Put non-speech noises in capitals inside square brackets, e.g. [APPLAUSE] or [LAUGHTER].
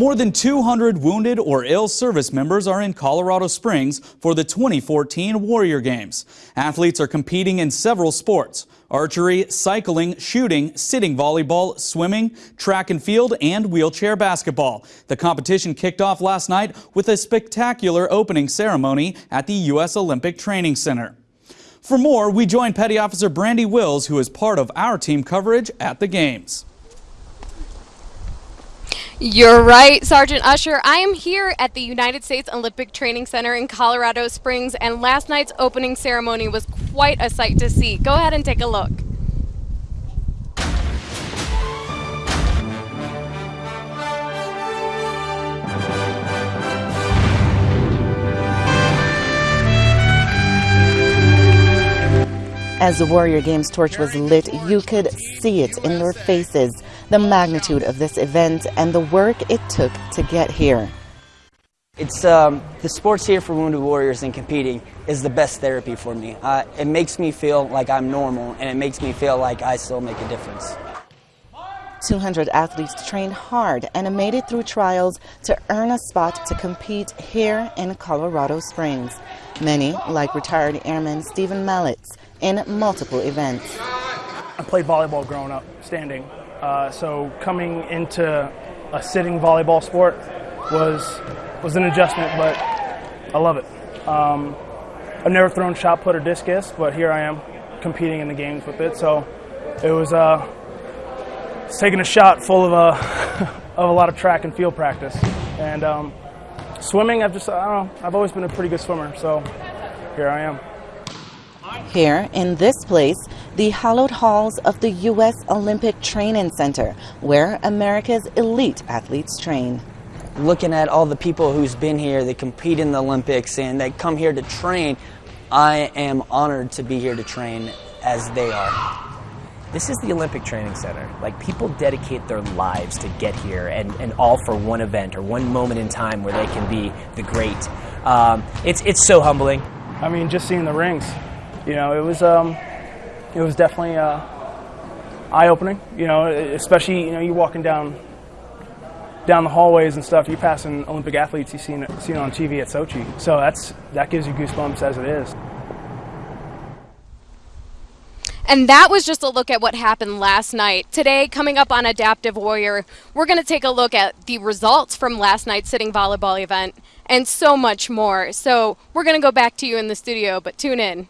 More than 200 wounded or ill service members are in Colorado Springs for the 2014 Warrior Games. Athletes are competing in several sports archery, cycling, shooting, sitting volleyball, swimming, track and field, and wheelchair basketball. The competition kicked off last night with a spectacular opening ceremony at the U.S. Olympic Training Center. For more, we join Petty Officer Brandy Wills, who is part of our team coverage at the Games. You're right, Sergeant Usher. I am here at the United States Olympic Training Center in Colorado Springs, and last night's opening ceremony was quite a sight to see. Go ahead and take a look. As the Warrior Games torch was lit, you could see it in their faces, the magnitude of this event and the work it took to get here. It's um, the sports here for Wounded Warriors and competing is the best therapy for me. Uh, it makes me feel like I'm normal and it makes me feel like I still make a difference. 200 athletes trained hard and made it through trials to earn a spot to compete here in Colorado Springs. Many, like retired airman Stephen Mallets, in multiple events. I played volleyball growing up, standing. Uh, so coming into a sitting volleyball sport was was an adjustment, but I love it. Um, I've never thrown shot put or discus, but here I am competing in the games with it. So it was uh, taking a shot full of a [LAUGHS] of a lot of track and field practice. And um, swimming, I've just I don't know, I've always been a pretty good swimmer. So here I am. Here, in this place, the hallowed halls of the U.S. Olympic Training Center, where America's elite athletes train. Looking at all the people who's been here, they compete in the Olympics, and they come here to train, I am honored to be here to train as they are. This is the Olympic Training Center. Like people dedicate their lives to get here and, and all for one event or one moment in time where they can be the great. Um, it's, it's so humbling. I mean, just seeing the rings, you know, it was um, it was definitely uh, eye-opening. You know, especially you know you walking down down the hallways and stuff. you're passing Olympic athletes you seen seen on TV at Sochi, so that's that gives you goosebumps as it is. And that was just a look at what happened last night. Today, coming up on Adaptive Warrior, we're going to take a look at the results from last night's sitting volleyball event and so much more. So we're going to go back to you in the studio, but tune in.